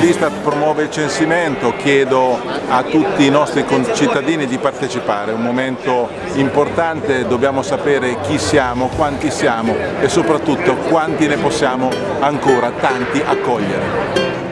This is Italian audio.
l'Istat promuove il censimento, chiedo a tutti i nostri concittadini di partecipare, è un momento importante, dobbiamo sapere chi siamo, quanti siamo e soprattutto quanti ne possiamo ancora tanti accogliere.